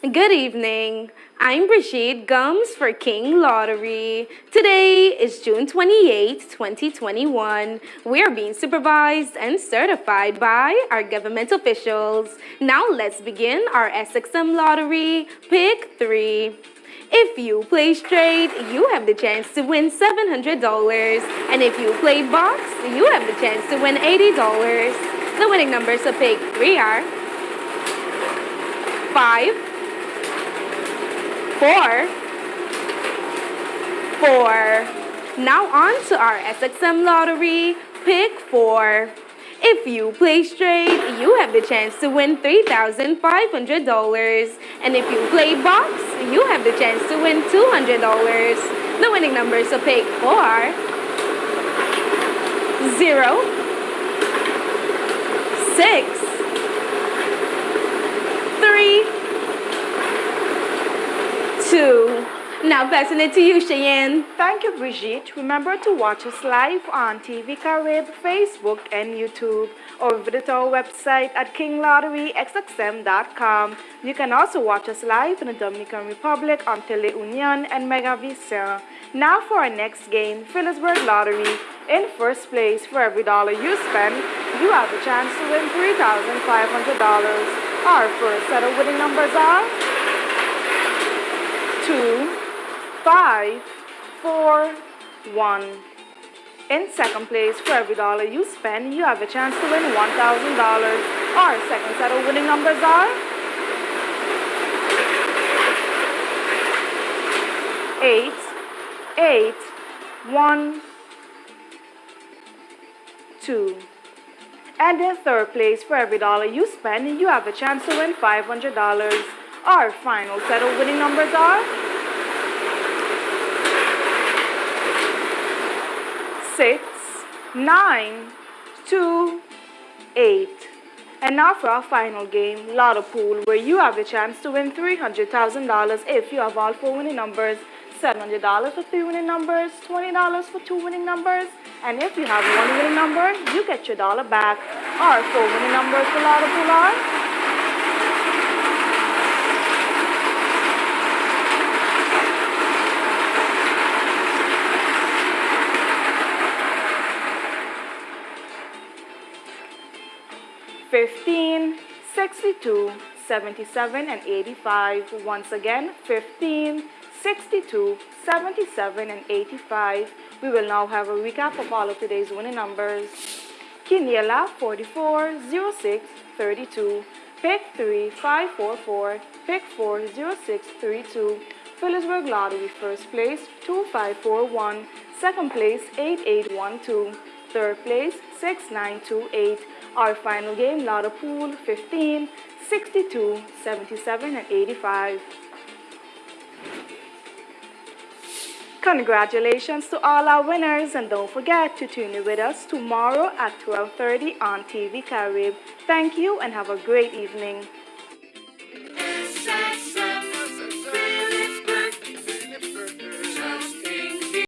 Good evening. I'm Brigitte Gums for King Lottery. Today is June 28, 2021. We are being supervised and certified by our government officials. Now let's begin our SXM Lottery Pick 3. If you play straight, you have the chance to win $700. And if you play box, you have the chance to win $80. The winning numbers of Pick 3 are 5, 4. 4. Now on to our SXM lottery. Pick 4. If you play straight, you have the chance to win $3,500. And if you play box, you have the chance to win $200. The winning numbers are pick four, zero, six. Two. Now passing it to you, Cheyenne. Thank you, Brigitte. Remember to watch us live on TV Carib, Facebook, and YouTube, or visit our website at kinglotterysxm.com. You can also watch us live in the Dominican Republic on Teleunion and Megavision. Now for our next game, Philipsburg Lottery. In first place, for every dollar you spend, you have a chance to win $3,500. Our first set of winning numbers are two, five, four, one. In second place, for every dollar you spend, you have a chance to win $1,000. Our second set of winning numbers are eight, eight, one, two. And in third place, for every dollar you spend, you have a chance to win $500. Our final set of winning numbers are six, nine, two, eight. And now for our final game, Lotto Pool, where you have the chance to win $300,000 if you have all four winning numbers, $700 for three winning numbers, $20 for two winning numbers, and if you have one winning number, you get your dollar back. Our four winning numbers for Lotto Pool are Fifteen, sixty-two, seventy-seven, and 85. Once again, fifteen, sixty-two, seventy-seven, and 85. We will now have a recap of all of today's winning numbers. Quiniela 44, 06, 32. Pick 3, 544. Pick 4, 06, 32. Philipsburg Lottery first place 2541. Second place 8812. Third place 6928. Our final game, Lotto Pool, 15, 62, 77, and 85. Congratulations to all our winners and don't forget to tune in with us tomorrow at 12.30 on TV Carib. Thank you and have a great evening.